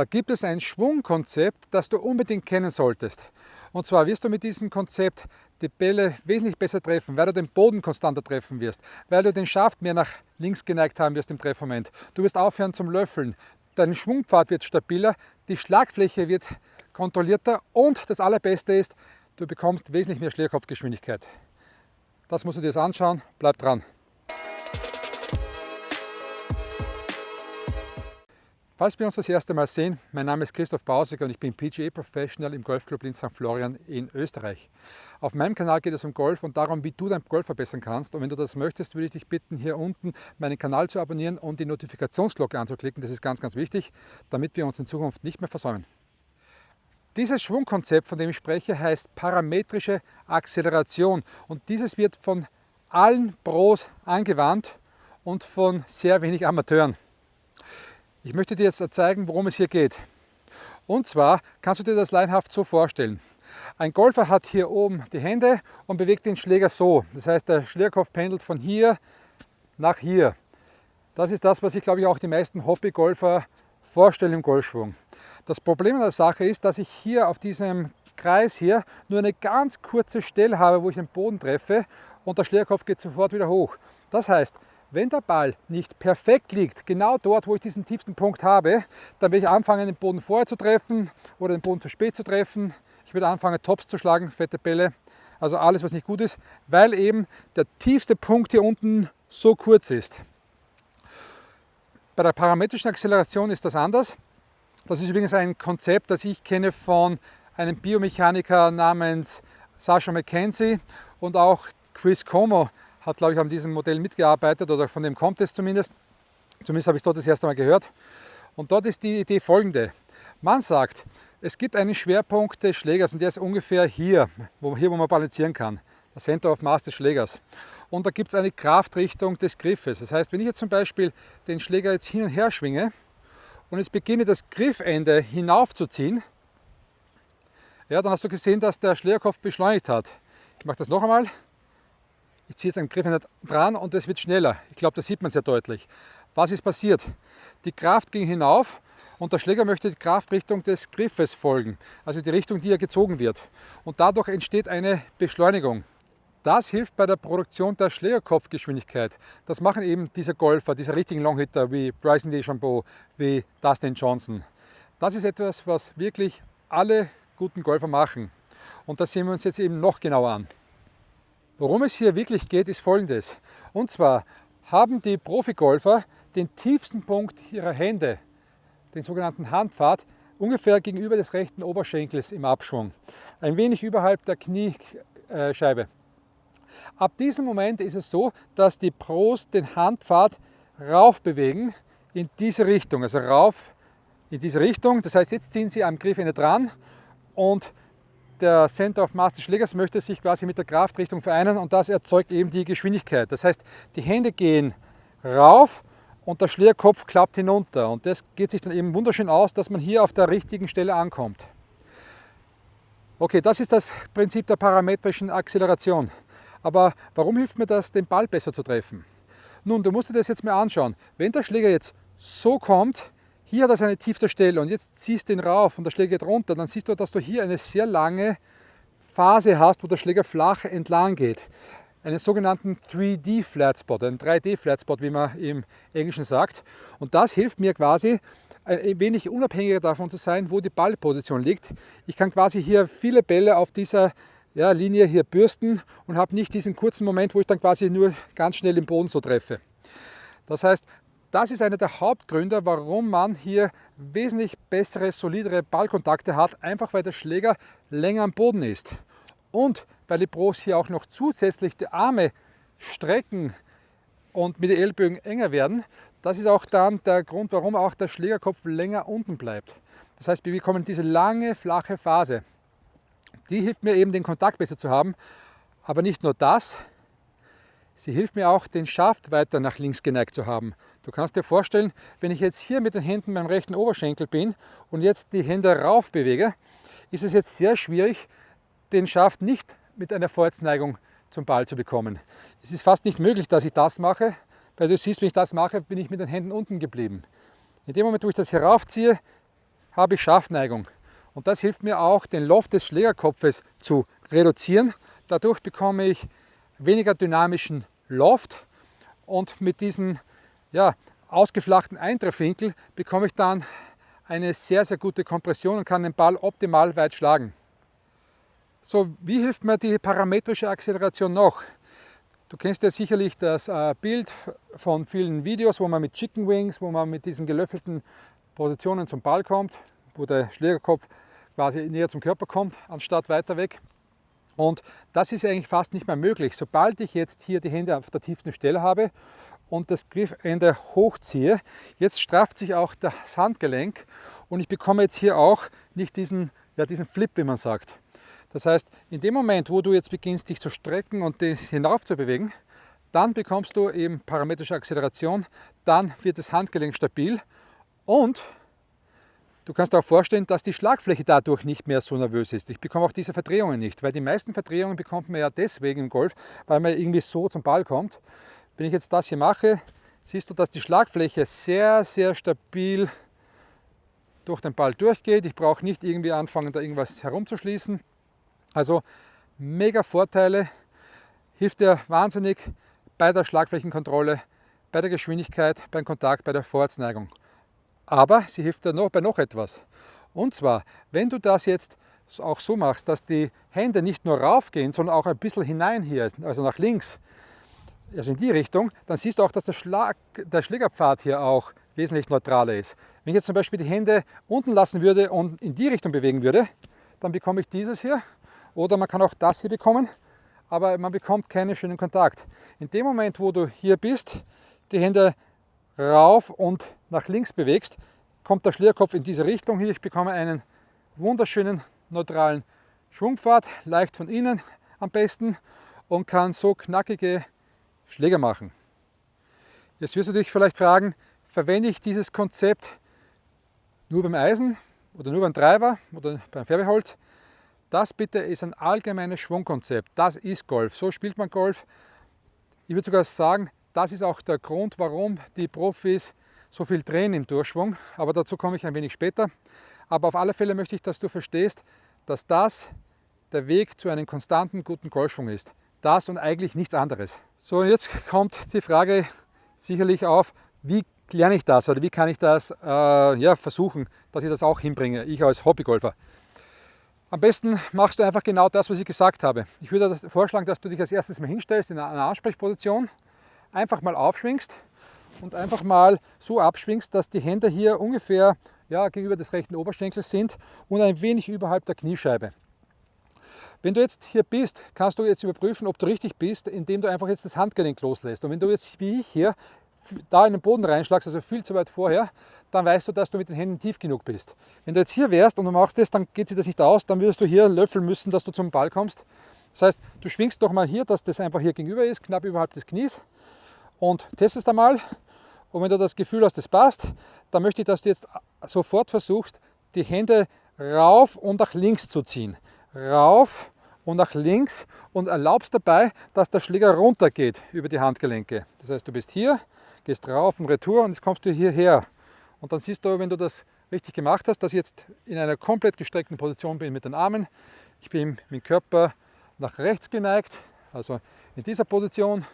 Da gibt es ein Schwungkonzept, das du unbedingt kennen solltest. Und zwar wirst du mit diesem Konzept die Bälle wesentlich besser treffen, weil du den Boden konstanter treffen wirst, weil du den Schaft mehr nach links geneigt haben wirst im Treffmoment. Du wirst aufhören zum Löffeln, dein Schwungpfad wird stabiler, die Schlagfläche wird kontrollierter und das allerbeste ist, du bekommst wesentlich mehr Schlägerkopfgeschwindigkeit. Das musst du dir jetzt anschauen, bleib dran. Falls wir uns das erste Mal sehen, mein Name ist Christoph Bausig und ich bin PGA Professional im Golfclub in St. Florian in Österreich. Auf meinem Kanal geht es um Golf und darum, wie du dein Golf verbessern kannst. Und wenn du das möchtest, würde ich dich bitten, hier unten meinen Kanal zu abonnieren und die Notifikationsglocke anzuklicken. Das ist ganz, ganz wichtig, damit wir uns in Zukunft nicht mehr versäumen. Dieses Schwungkonzept, von dem ich spreche, heißt parametrische Acceleration und dieses wird von allen Pros angewandt und von sehr wenig Amateuren. Ich möchte dir jetzt zeigen, worum es hier geht. Und zwar kannst du dir das leinhaft so vorstellen. Ein Golfer hat hier oben die Hände und bewegt den Schläger so. Das heißt, der Schlägerkopf pendelt von hier nach hier. Das ist das, was ich glaube ich auch die meisten Hobbygolfer vorstellen im Golfschwung. Das Problem an der Sache ist, dass ich hier auf diesem Kreis hier nur eine ganz kurze Stelle habe, wo ich den Boden treffe und der Schlägerkopf geht sofort wieder hoch. Das heißt, wenn der Ball nicht perfekt liegt, genau dort, wo ich diesen tiefsten Punkt habe, dann werde ich anfangen, den Boden vorher zu treffen oder den Boden zu spät zu treffen. Ich werde anfangen, Tops zu schlagen, fette Bälle, also alles, was nicht gut ist, weil eben der tiefste Punkt hier unten so kurz ist. Bei der parametrischen Acceleration ist das anders. Das ist übrigens ein Konzept, das ich kenne von einem Biomechaniker namens Sasha McKenzie und auch Chris Como hat, glaube ich, an diesem Modell mitgearbeitet oder von dem kommt es zumindest. Zumindest habe ich es dort das erste Mal gehört. Und dort ist die Idee folgende. Man sagt, es gibt einen Schwerpunkt des Schlägers und der ist ungefähr hier, wo, hier, wo man balancieren kann. Das Center of Mass des Schlägers. Und da gibt es eine Kraftrichtung des Griffes. Das heißt, wenn ich jetzt zum Beispiel den Schläger jetzt hin und her schwinge und jetzt beginne das Griffende hinaufzuziehen, ja, dann hast du gesehen, dass der Schlägerkopf beschleunigt hat. Ich mache das noch einmal. Ich ziehe jetzt einen Griff dran und es wird schneller. Ich glaube, das sieht man sehr deutlich. Was ist passiert? Die Kraft ging hinauf und der Schläger möchte die Kraftrichtung des Griffes folgen, also die Richtung, die er gezogen wird. Und dadurch entsteht eine Beschleunigung. Das hilft bei der Produktion der Schlägerkopfgeschwindigkeit. Das machen eben diese Golfer, diese richtigen Longhitter wie Bryson DeChambeau, wie Dustin Johnson. Das ist etwas, was wirklich alle guten Golfer machen. Und das sehen wir uns jetzt eben noch genauer an. Worum es hier wirklich geht, ist folgendes. Und zwar haben die Profigolfer den tiefsten Punkt ihrer Hände, den sogenannten Handpfad, ungefähr gegenüber des rechten Oberschenkels im Abschwung. Ein wenig überhalb der Kniescheibe. Ab diesem Moment ist es so, dass die Pros den Handpfad rauf bewegen in diese Richtung, also rauf in diese Richtung. Das heißt, jetzt ziehen sie am Griffende dran und der Center of Mass des Schlägers möchte sich quasi mit der Kraftrichtung vereinen und das erzeugt eben die Geschwindigkeit. Das heißt, die Hände gehen rauf und der Schlägerkopf klappt hinunter und das geht sich dann eben wunderschön aus, dass man hier auf der richtigen Stelle ankommt. Okay, das ist das Prinzip der parametrischen Acceleration. Aber warum hilft mir das, den Ball besser zu treffen? Nun, du musst dir das jetzt mal anschauen. Wenn der Schläger jetzt so kommt, hier hat er seine tiefste Stelle und jetzt ziehst du ihn rauf und der Schläger geht runter, dann siehst du, dass du hier eine sehr lange Phase hast, wo der Schläger flach entlang geht. Einen sogenannten 3D Flat Spot, einen 3D Flat Spot, wie man im Englischen sagt. Und das hilft mir quasi, ein wenig unabhängiger davon zu sein, wo die Ballposition liegt. Ich kann quasi hier viele Bälle auf dieser ja, Linie hier bürsten und habe nicht diesen kurzen Moment, wo ich dann quasi nur ganz schnell im Boden so treffe. Das heißt, das ist einer der Hauptgründe, warum man hier wesentlich bessere, solidere Ballkontakte hat, einfach weil der Schläger länger am Boden ist. Und weil die Pros hier auch noch zusätzlich die Arme strecken und mit den Ellbögen enger werden, das ist auch dann der Grund, warum auch der Schlägerkopf länger unten bleibt. Das heißt, wir bekommen diese lange, flache Phase. Die hilft mir eben, den Kontakt besser zu haben. Aber nicht nur das, sie hilft mir auch, den Schaft weiter nach links geneigt zu haben. Du kannst dir vorstellen, wenn ich jetzt hier mit den Händen beim rechten Oberschenkel bin und jetzt die Hände rauf bewege, ist es jetzt sehr schwierig, den Schaft nicht mit einer Vorwärtsneigung zum Ball zu bekommen. Es ist fast nicht möglich, dass ich das mache, weil du siehst, wenn ich das mache, bin ich mit den Händen unten geblieben. In dem Moment, wo ich das hier raufziehe, habe ich Schaftneigung. Und das hilft mir auch, den Loft des Schlägerkopfes zu reduzieren. Dadurch bekomme ich weniger dynamischen Loft und mit diesem ja, ausgeflachten Eintreffwinkel bekomme ich dann eine sehr, sehr gute Kompression und kann den Ball optimal weit schlagen. So, wie hilft mir die parametrische Acceleration noch? Du kennst ja sicherlich das äh, Bild von vielen Videos, wo man mit Chicken Wings, wo man mit diesen gelöffelten Positionen zum Ball kommt, wo der Schlägerkopf quasi näher zum Körper kommt, anstatt weiter weg. Und das ist eigentlich fast nicht mehr möglich. Sobald ich jetzt hier die Hände auf der tiefsten Stelle habe und das Griffende hochziehe, jetzt strafft sich auch das Handgelenk und ich bekomme jetzt hier auch nicht diesen, ja, diesen Flip, wie man sagt. Das heißt, in dem Moment, wo du jetzt beginnst, dich zu strecken und dich hinauf zu bewegen, dann bekommst du eben parametrische Acceleration, dann wird das Handgelenk stabil und du kannst auch vorstellen, dass die Schlagfläche dadurch nicht mehr so nervös ist. Ich bekomme auch diese Verdrehungen nicht, weil die meisten Verdrehungen bekommt man ja deswegen im Golf, weil man irgendwie so zum Ball kommt. Wenn ich jetzt das hier mache, siehst du, dass die Schlagfläche sehr, sehr stabil durch den Ball durchgeht. Ich brauche nicht irgendwie anfangen, da irgendwas herumzuschließen. Also mega Vorteile, hilft dir wahnsinnig bei der Schlagflächenkontrolle, bei der Geschwindigkeit, beim Kontakt, bei der Vorwärtsneigung. Aber sie hilft dir noch bei noch etwas. Und zwar, wenn du das jetzt auch so machst, dass die Hände nicht nur raufgehen, sondern auch ein bisschen hinein hier, also nach links, also in die Richtung, dann siehst du auch, dass der, Schlag, der Schlägerpfad hier auch wesentlich neutraler ist. Wenn ich jetzt zum Beispiel die Hände unten lassen würde und in die Richtung bewegen würde, dann bekomme ich dieses hier oder man kann auch das hier bekommen, aber man bekommt keinen schönen Kontakt. In dem Moment, wo du hier bist, die Hände rauf und nach links bewegst, kommt der Schlierkopf in diese Richtung hier. Ich bekomme einen wunderschönen neutralen Schwungpfad, leicht von innen am besten und kann so knackige Schläger machen. Jetzt wirst du dich vielleicht fragen, verwende ich dieses Konzept nur beim Eisen oder nur beim Treiber oder beim Färbeholz? Das bitte ist ein allgemeines Schwungkonzept. Das ist Golf. So spielt man Golf. Ich würde sogar sagen, das ist auch der Grund, warum die Profis so viel drehen im Durchschwung. Aber dazu komme ich ein wenig später. Aber auf alle Fälle möchte ich, dass du verstehst, dass das der Weg zu einem konstanten, guten Golfschwung ist. Das und eigentlich nichts anderes. So, jetzt kommt die Frage sicherlich auf, wie lerne ich das oder wie kann ich das äh, ja, versuchen, dass ich das auch hinbringe, ich als Hobbygolfer. Am besten machst du einfach genau das, was ich gesagt habe. Ich würde vorschlagen, dass du dich als erstes mal hinstellst in einer Ansprechposition, einfach mal aufschwingst und einfach mal so abschwingst, dass die Hände hier ungefähr ja, gegenüber des rechten Oberschenkels sind und ein wenig überhalb der Kniescheibe. Wenn du jetzt hier bist, kannst du jetzt überprüfen, ob du richtig bist, indem du einfach jetzt das Handgelenk loslässt. Und wenn du jetzt wie ich hier da in den Boden reinschlagst, also viel zu weit vorher, dann weißt du, dass du mit den Händen tief genug bist. Wenn du jetzt hier wärst und du machst das, dann geht sich das nicht aus, dann würdest du hier löffeln müssen, dass du zum Ball kommst. Das heißt, du schwingst doch mal hier, dass das einfach hier gegenüber ist, knapp überhalb des Knies und testest einmal. Und wenn du das Gefühl hast, das passt, dann möchte ich, dass du jetzt sofort versuchst, die Hände rauf und nach links zu ziehen. Rauf und nach links und erlaubst dabei, dass der Schläger runter geht über die Handgelenke. Das heißt, du bist hier, gehst rauf und retour und jetzt kommst du hierher. Und dann siehst du, wenn du das richtig gemacht hast, dass ich jetzt in einer komplett gestreckten Position bin mit den Armen. Ich bin mit dem Körper nach rechts geneigt, also in dieser Position.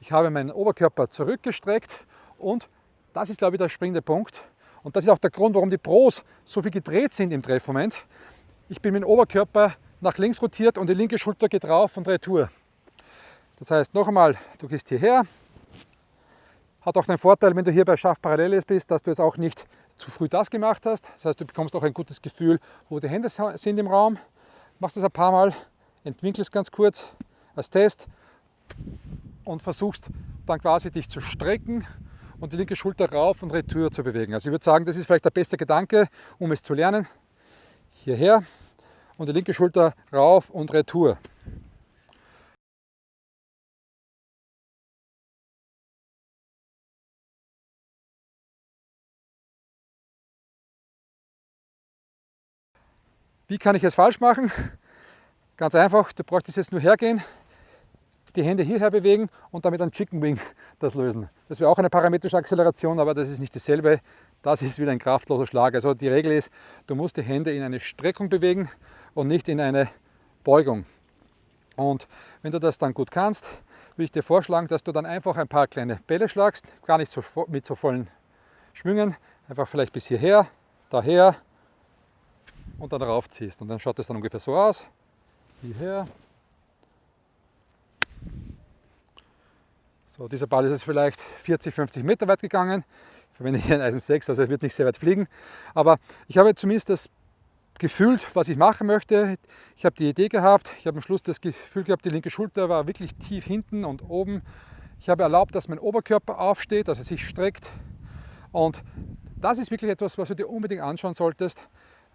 Ich habe meinen Oberkörper zurückgestreckt und das ist, glaube ich, der springende Punkt. Und das ist auch der Grund, warum die Pros so viel gedreht sind im Treffmoment. Ich bin mit dem Oberkörper nach links rotiert und die linke Schulter geht rauf und retour. Das heißt, noch einmal, du gehst hierher, hat auch den Vorteil, wenn du hier bei Schaft Paralleles bist, dass du jetzt auch nicht zu früh das gemacht hast. Das heißt, du bekommst auch ein gutes Gefühl, wo die Hände sind im Raum. Machst das ein paar Mal, entwinkelst ganz kurz als Test und versuchst dann quasi dich zu strecken und die linke Schulter rauf und retour zu bewegen. Also ich würde sagen, das ist vielleicht der beste Gedanke, um es zu lernen. Hierher und die linke Schulter rauf und retour. Wie kann ich es falsch machen? Ganz einfach, du bräuchtest jetzt nur hergehen, die Hände hierher bewegen und damit ein Chicken Wing das lösen. Das wäre auch eine parametrische Acceleration, aber das ist nicht dasselbe. Das ist wieder ein kraftloser Schlag. Also die Regel ist, du musst die Hände in eine Streckung bewegen und nicht in eine Beugung. Und wenn du das dann gut kannst, würde ich dir vorschlagen, dass du dann einfach ein paar kleine Bälle schlagst, gar nicht so, mit so vollen Schwüngen, einfach vielleicht bis hierher, daher und dann darauf ziehst. Und dann schaut es dann ungefähr so aus, hierher. So, dieser Ball ist jetzt vielleicht 40, 50 Meter weit gegangen. Ich verwende hier ein Eisen 6, also er wird nicht sehr weit fliegen. Aber ich habe zumindest das gefühlt, was ich machen möchte. Ich habe die Idee gehabt, ich habe am Schluss das Gefühl gehabt, die linke Schulter war wirklich tief hinten und oben. Ich habe erlaubt, dass mein Oberkörper aufsteht, dass er sich streckt. Und das ist wirklich etwas, was du dir unbedingt anschauen solltest.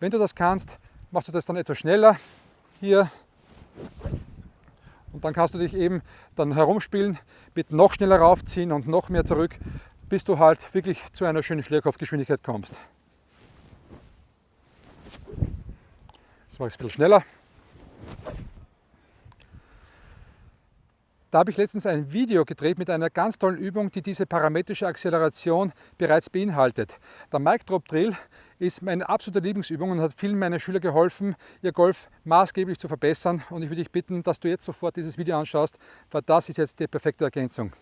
Wenn du das kannst, machst du das dann etwas schneller. Hier. Und dann kannst du dich eben dann herumspielen, mit noch schneller raufziehen und noch mehr zurück, bis du halt wirklich zu einer schönen Schlägerkopfgeschwindigkeit kommst. Das mache ich ein bisschen schneller. Da habe ich letztens ein Video gedreht mit einer ganz tollen Übung, die diese parametrische Acceleration bereits beinhaltet. Der Mic Drop Drill ist meine absolute Lieblingsübung und hat vielen meiner Schüler geholfen, ihr Golf maßgeblich zu verbessern. Und ich würde dich bitten, dass du jetzt sofort dieses Video anschaust, weil das ist jetzt die perfekte Ergänzung.